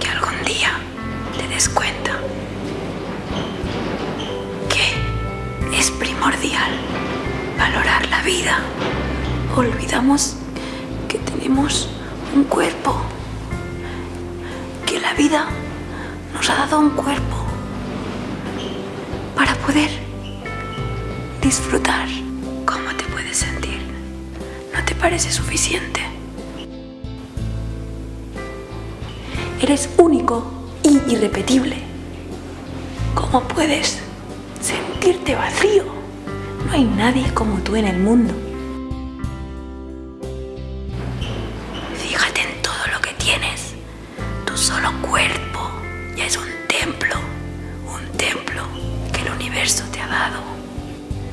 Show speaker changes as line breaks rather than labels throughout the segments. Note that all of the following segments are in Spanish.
que algún día te des cuenta que es primordial valorar la vida. Olvidamos que tenemos un cuerpo, que la vida nos ha dado un cuerpo para poder disfrutar. ¿Cómo te puedes sentir? ¿No te parece suficiente? Eres único y irrepetible. ¿Cómo puedes sentirte vacío? No hay nadie como tú en el mundo. Fíjate en todo lo que tienes. Tu solo cuerpo ya es un templo. Un templo que el universo te ha dado.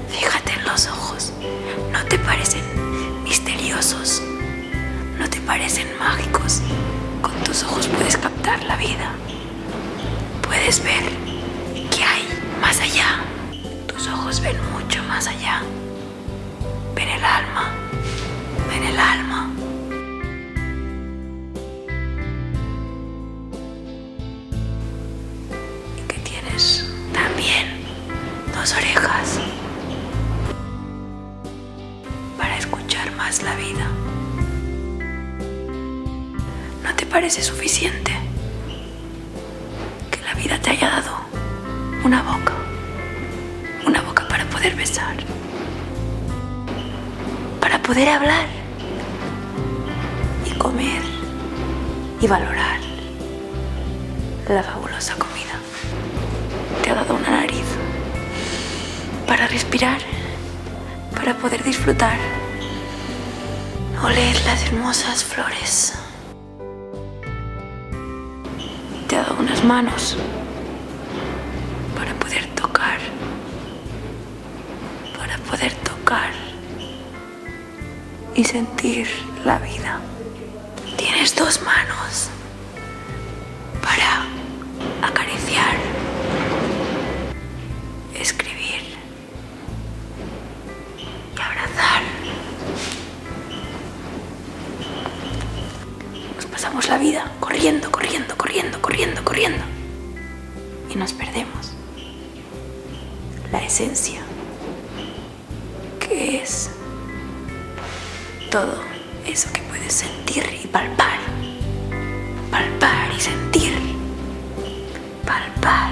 Fíjate en los ojos. ¿No te parecen misteriosos? ¿No te parecen mágicos? Tus ojos puedes captar la vida. Puedes ver qué hay más allá. Tus ojos ven mucho más allá. Ven el alma. Ven el alma. Y que tienes también dos orejas para escuchar más la vida. ¿No te parece suficiente que la vida te haya dado una boca? Una boca para poder besar, para poder hablar y comer y valorar la fabulosa comida. Te ha dado una nariz para respirar, para poder disfrutar, oler las hermosas flores. Manos para poder tocar, para poder tocar y sentir la vida. Tienes dos manos pasamos la vida corriendo, corriendo, corriendo, corriendo, corriendo. Y nos perdemos la esencia, que es todo eso que puedes sentir y palpar. Palpar y sentir. Palpar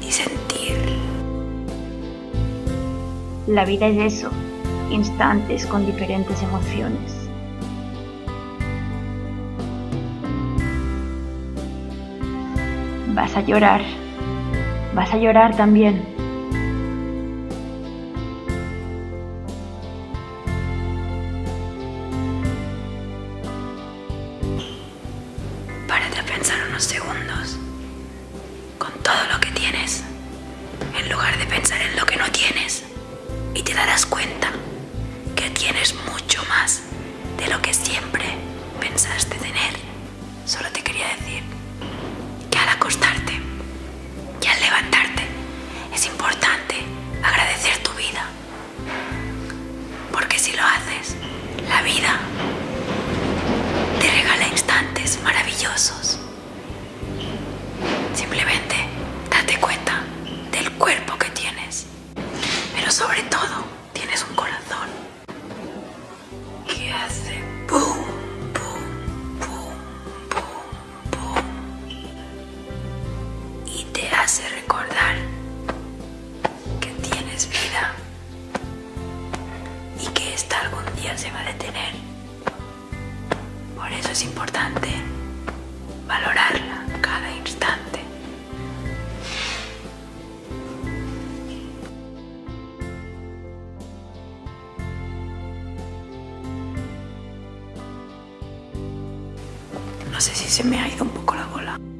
y sentir.
La vida es eso, instantes con diferentes emociones. Vas a llorar, vas a llorar también.
Párate a pensar unos segundos con todo lo que tienes, en lugar de pensar en lo que no tienes. Y te darás cuenta que tienes mucho más de lo que siempre pensaste esta algún día se va a detener. Por eso es importante valorarla cada instante. No sé si se me ha ido un poco la bola.